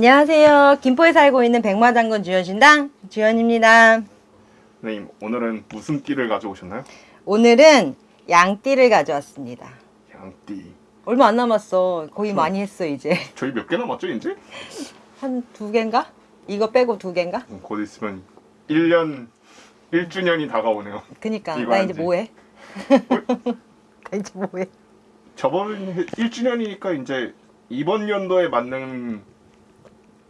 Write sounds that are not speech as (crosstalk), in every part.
안녕하세요. 김포에 살고 있는 백마장군 주연신당 주연입니다. 선생님 오늘은 무슨 띠를 가져오셨나요? 오늘은 양띠를 가져왔습니다. 양띠. 얼마 안 남았어. 거의 저- 많이 했어 이제. (laughs) 저희 몇 개 남았죠 이제? 한 두 개인가? 이거 빼고 두 개인가? 음, 곧 있으면 1년 1주년이 다가오네요. 그니까 나? 이제 뭐해? (laughs) 나 이제 뭐해? 저번 1주년이니까 이제 이번 연도에 맞는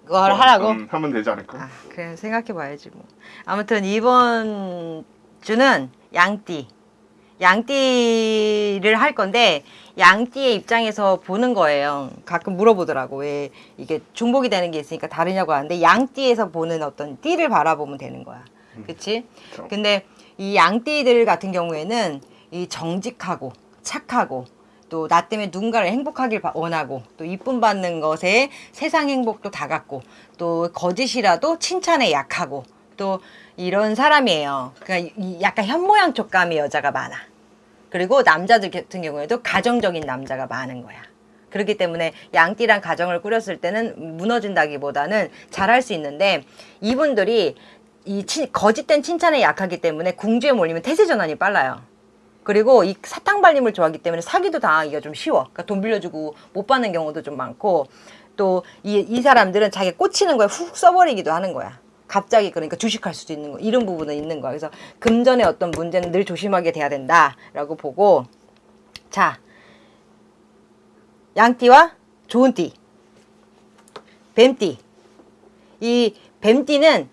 그걸 거, 하라고? 음, 하면 되지 않을까? 아, 그래 생각해봐야지 뭐. 아무튼 이번 주는 양띠, 양띠를 할 건데 양띠의 입장에서 보는 거예요. 가끔 물어보더라고 왜 이게 중복이 되는 게 있으니까 다르냐고 하는데 양띠에서 보는 어떤 띠를 바라보면 되는 거야. 그치? 그렇죠. 근데 이 양띠들 같은 경우에는 이 정직하고 착하고 또 나 때문에 누군가를 행복하길 바- 원하고 또 이쁨 받는 것에 세상 행복도 다 갖고 또 거짓이라도 칭찬에 약하고 또 이런 사람이에요. 그러니까 이 약간 현모양 촉감의 여자가 많아. 그리고 남자들 같은 경우에도 가정적인 남자가 많은 거야. 그렇기 때문에 양띠랑 가정을 꾸렸을 때는 무너진다기보다는 잘할 수 있는데 이분들이 이 치- 거짓된 칭찬에 약하기 때문에 궁주에 몰리면 태세 전환이 빨라요. 그리고 이 사탕 발림을 좋아하기 때문에 사기도 당하기가 좀 쉬워. 그러니까 돈 빌려주고 못 받는 경우도 좀 많고 또 이 이 사람들은 자기 꽂히는 거에 훅 써버리기도 하는 거야. 갑자기 그러니까 주식할 수도 있는 거 이런 부분은 있는 거야. 그래서 금전의 어떤 문제는 늘 조심하게 돼야 된다 라고 보고 자 양띠와 좋은 띠 뱀띠 이 뱀띠는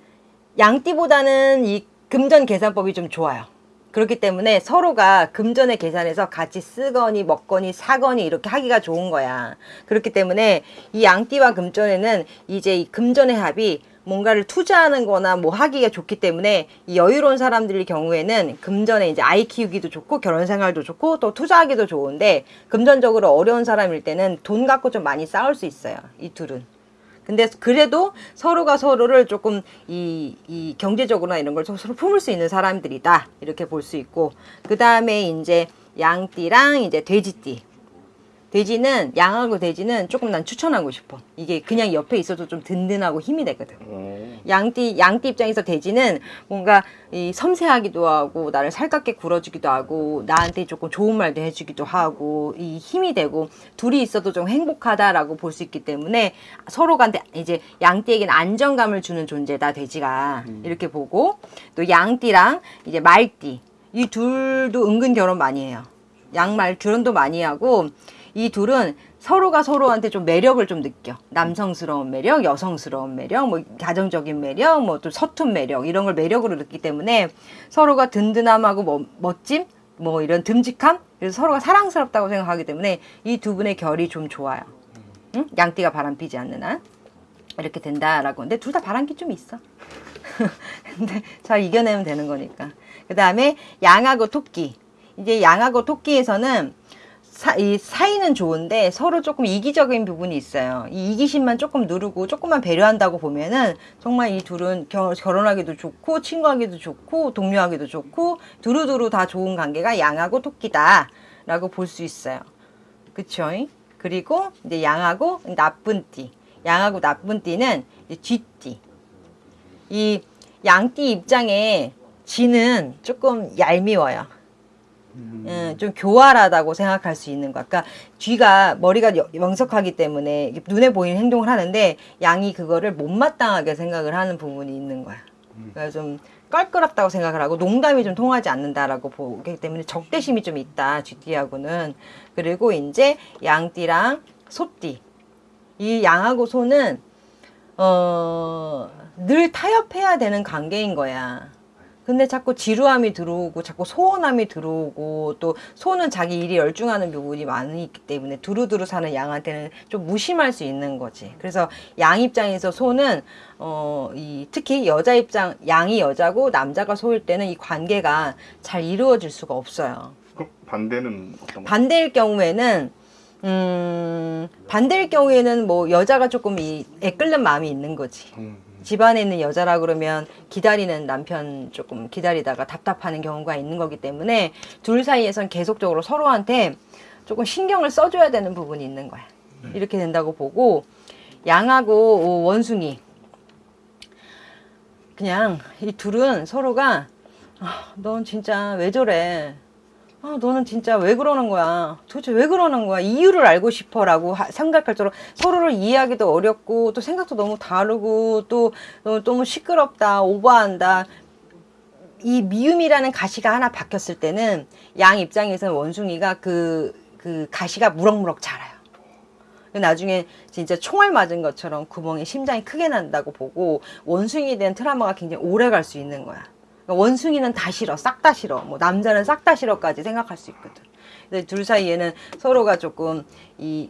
양띠보다는 이 금전 계산법이 좀 좋아요. 그렇기 때문에 서로가 금전의 계산에서 같이 쓰거니 먹거니 사거니 이렇게 하기가 좋은 거야. 그렇기 때문에 이 양띠와 금전에는 이제 이 금전의 합이 뭔가를 투자하는 거나 뭐 하기가 좋기 때문에 이 여유로운 사람들의 경우에는 금전에 이제 아이 키우기도 좋고 결혼 생활도 좋고 또 투자하기도 좋은데 금전적으로 어려운 사람일 때는 돈 갖고 좀 많이 싸울 수 있어요. 이 둘은. 근데 그래도 서로가 서로를 조금 이, 이 경제적으로나 이런 걸 서로 품을 수 있는 사람들이다. 이렇게 볼 수 있고. 그 다음에 이제 양띠랑 이제 돼지띠. 돼지는, 양하고 돼지는 조금 난 추천하고 싶어. 이게 그냥 옆에 있어도 좀 든든하고 힘이 되거든. 오, 양띠 양띠 입장에서 돼지는 뭔가 이 섬세하기도 하고 나를 살갑게 굴어주기도 하고 나한테 조금 좋은 말도 해주기도 하고 이 힘이 되고 둘이 있어도 좀 행복하다라고 볼 수 있기 때문에 서로가 이제 양띠에게는 안정감을 주는 존재다 돼지가 이렇게 보고 또 양띠랑 이제 말띠 이 둘도 은근 결혼 많이 해요. 양말 결혼도 많이 하고 이 둘은 서로가 서로한테 좀 매력을 좀 느껴. 남성스러운 매력, 여성스러운 매력, 뭐 가정적인 매력, 뭐 또 서툰 매력 이런 걸 매력으로 느끼기 때문에 서로가 든든함하고 뭐 멋짐, 뭐 이런 듬직함, 그래서 서로가 사랑스럽다고 생각하기 때문에 이 두 분의 결이 좀 좋아요. 응? 양띠가 바람 피지 않는 한 이렇게 된다라고. 근데 둘 다 바람기 좀 있어. (laughs) 근데 잘 이겨내면 되는 거니까. 그 다음에 양하고 토끼. 이제 양하고 토끼에서는 사, 이 사이는 좋은데 서로 조금 이기적인 부분이 있어요. 이 이기심만 조금 누르고 조금만 배려한다고 보면은 정말 이 둘은 겨, 결혼하기도 좋고 친구하기도 좋고 동료하기도 좋고 두루두루 다 좋은 관계가 양하고 토끼다 라고 볼 수 있어요. 그쵸? 그리고 이제 양하고 나쁜 띠. 양하고 나쁜 띠는 쥐띠. 이 양띠 입장에 쥐는 조금 얄미워요. 음, 좀 교활하다고 생각할 수 있는 것. 그러니까 쥐가 머리가 여- 명석하기 때문에 눈에 보이는 행동을 하는데 양이 그거를 못마땅하게 생각을 하는 부분이 있는 거야. 그러니까 좀 껄끄럽다고 생각을 하고 농담이 좀 통하지 않는다라고 보기 때문에 적대심이 좀 있다 쥐띠하고는 그리고 이제 양띠랑 소띠 이 양하고 소는 어, 늘 타협해야 되는 관계인 거야. 근데 자꾸 지루함이 들어오고 자꾸 소원함이 들어오고 또 소는 자기 일이 열중하는 부분이 많기 때문에 두루두루 사는 양한테는 좀 무심할 수 있는 거지. 그래서 양 입장에서 소는 어, 이 특히 여자 입장 양이 여자고 남자가 소일 때는 이 관계가 잘 이루어질 수가 없어요. 그럼 반대는 어떤 거? 반대일 경우에는 음, 반대일 경우에는 뭐 여자가 조금 이 애끓는 마음이 있는 거지. 음, 집안에 있는 여자라 그러면 기다리는 남편 조금 기다리다가 답답하는 경우가 있는 거기 때문에 둘 사이에선 계속적으로 서로한테 조금 신경을 써줘야 되는 부분이 있는 거야. 이렇게 된다고 보고 양하고 원숭이. 그냥 이 둘은 서로가 아, 넌 진짜 왜 저래? 아, 너는 진짜 왜 그러는 거야? 도대체 왜 그러는 거야? 이유를 알고 싶어 라고 하- 생각할 정도로 서로를 이해하기도 어렵고 또 생각도 너무 다르고 또 너무, 너무 시끄럽다, 오버한다. 이 미움이라는 가시가 하나 박혔을 때는 양 입장에서는 원숭이가 그, 그 가시가 무럭무럭 자라요. 나중에 진짜 총알 맞은 것처럼 구멍에 심장이 크게 난다고 보고 원숭이에 대한 트라우마가 굉장히 오래 갈 수 있는 거야. 그러니까 원숭이는 다 싫어, 싹 다 싫어. 뭐 남자는 싹 다 싫어까지 생각할 수 있거든. 근데 둘 사이에는 서로가 조금 이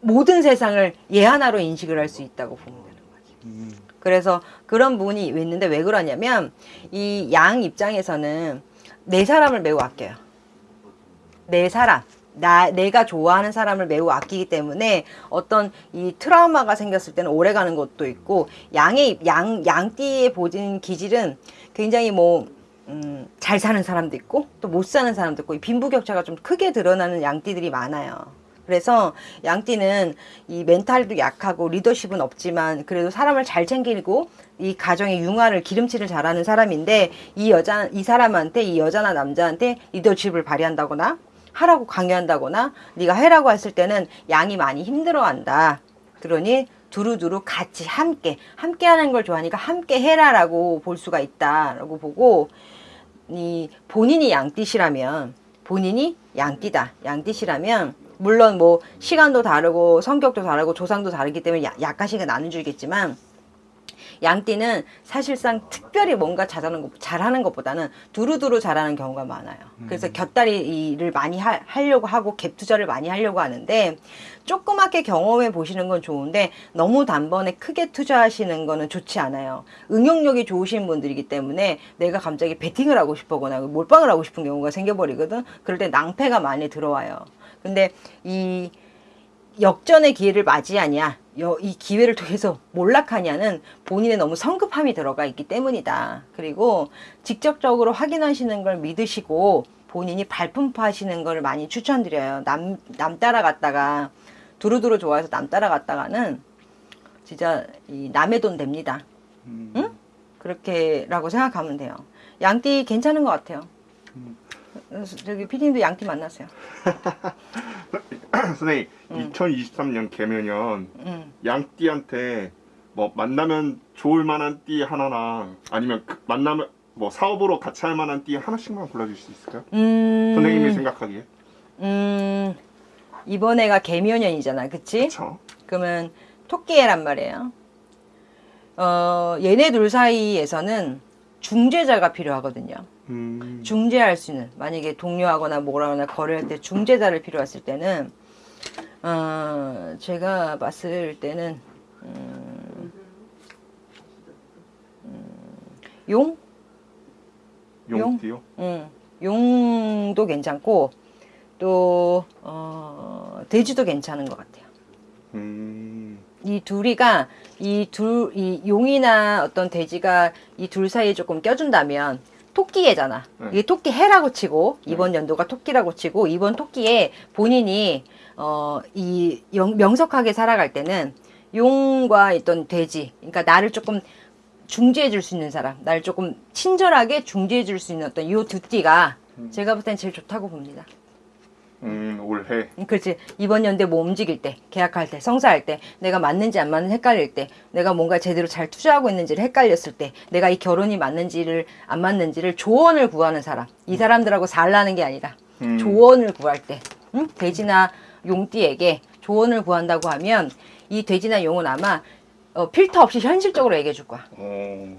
모든 세상을 얘 하나로 인식을 할 수 있다고 보면 되는 거지. 그래서 그런 부분이 있는데 왜 그러냐면 이 양 입장에서는 내 사람을 매우 아껴요. 내 사람. 나, 내가 좋아하는 사람을 매우 아끼기 때문에 어떤 이 트라우마가 생겼을 때는 오래 가는 것도 있고, 양의, 양, 양띠의 보진 기질은 굉장히 뭐, 음, 잘 사는 사람도 있고, 또 못 사는 사람도 있고, 이 빈부격차가 좀 크게 드러나는 양띠들이 많아요. 그래서 양띠는 이 멘탈도 약하고 리더십은 없지만 그래도 사람을 잘 챙기고 이 가정의 융화를 기름칠을 잘하는 사람인데 이 여자 이 사람한테 이 여자나 남자한테 리더십을 발휘한다거나 하라고 강요한다거나 네가 해라고 했을 때는 양이 많이 힘들어한다. 그러니 두루두루 같이 함께 함께 하는 걸 좋아하니까 함께 해라 라고 볼 수가 있다라고 보고 이 본인이 양띠시라면 본인이 양띠다 양띠시라면 물론 뭐 시간도 다르고 성격도 다르고 조상도 다르기 때문에 야- 약간씩은 나눠주겠지만 양띠는 사실상 특별히 뭔가 잘하는 것, 잘하는 것보다는 두루두루 잘하는 경우가 많아요. 그래서 곁다리 일을 많이 하, 하려고 하고 갭 투자를 많이 하려고 하는데 조그맣게 경험해 보시는 건 좋은데 너무 단번에 크게 투자하시는 거는 좋지 않아요. 응용력이 좋으신 분들이기 때문에 내가 갑자기 베팅을 하고 싶거나 몰빵을 하고 싶은 경우가 생겨버리거든. 그럴 때 낭패가 많이 들어와요. 근데 이 역전의 기회를 맞이하냐, 여- 이 기회를 통해서 몰락하냐는 본인의 너무 성급함이 들어가 있기 때문이다. 그리고 직접적으로 확인하시는 걸 믿으시고 본인이 발품파하시는 걸 많이 추천드려요. 남, 남 따라갔다가 두루두루 좋아해서 남 따라갔다가는 진짜 이 남의 돈 됩니다. 응? 그렇게 라고 생각하면 돼요. 양띠 괜찮은 것 같아요. 저기 피디님도 양띠 만났어요. (laughs) 선생님 2023년 개면연 응. 양띠한테 뭐 만나면 좋을 만한 띠 하나나 아니면 그 만나면 뭐 사업으로 같이 할 만한 띠 하나씩만 골라줄 수 있을까요? 음, 선생님이 생각하기에 음, 이번 해가 개묘년이잖아, 그치? 그렇죠. 그러면 토끼해란 말이에요. 어, 얘네 둘 사이에서는 중재자가 필요하거든요. 음, 중재할 수 있는, 만약에 동료하거나 뭐라거나 거래할 때 중재자를 필요했을 때는, 어, 제가 봤을 때는, 음, 음, 용? 용띠요. 응, 용도 괜찮고 또 어, 돼지도 괜찮은 것 같아요. 음, 이 둘이가 이 둘 이 용이나 어떤 돼지가 이 둘 사이에 조금 껴준다면 토끼해잖아. 네. 이게 토끼 해라고 치고 이번 연도가 토끼라고 치고 이번 토끼에 본인이 어 이 명석하게 살아갈 때는 용과 있던 돼지, 그러니까 나를 조금 중재해 줄 수 있는 사람, 나를 조금 친절하게 중재해 줄 수 있는 어떤 요두 띠가 제가 볼 땐 제일 좋다고 봅니다. 음, 올해 음, 그렇지. 이번 연대 뭐 움직일 때, 계약할 때, 성사할 때, 내가 맞는지 안 맞는지 헷갈릴 때, 내가 뭔가 제대로 잘 투자하고 있는지를 헷갈렸을 때, 내가 이 결혼이 맞는지를 안 맞는지를 조언을 구하는 사람. 이 사람들하고 살라는 게 아니라 음. 조언을 구할 때, 응? 돼지나 용띠에게 조언을 구한다고 하면 이 돼지나 용은 아마 어, 필터 없이 현실적으로 얘기해 줄 거야. 어,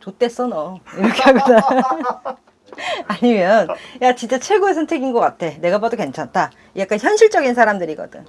좆됐어 너 이렇게 하거나 (laughs) (laughs) 아니면 야 진짜 최고의 선택인 것 같아. 내가 봐도 괜찮다. 약간 현실적인 사람들이거든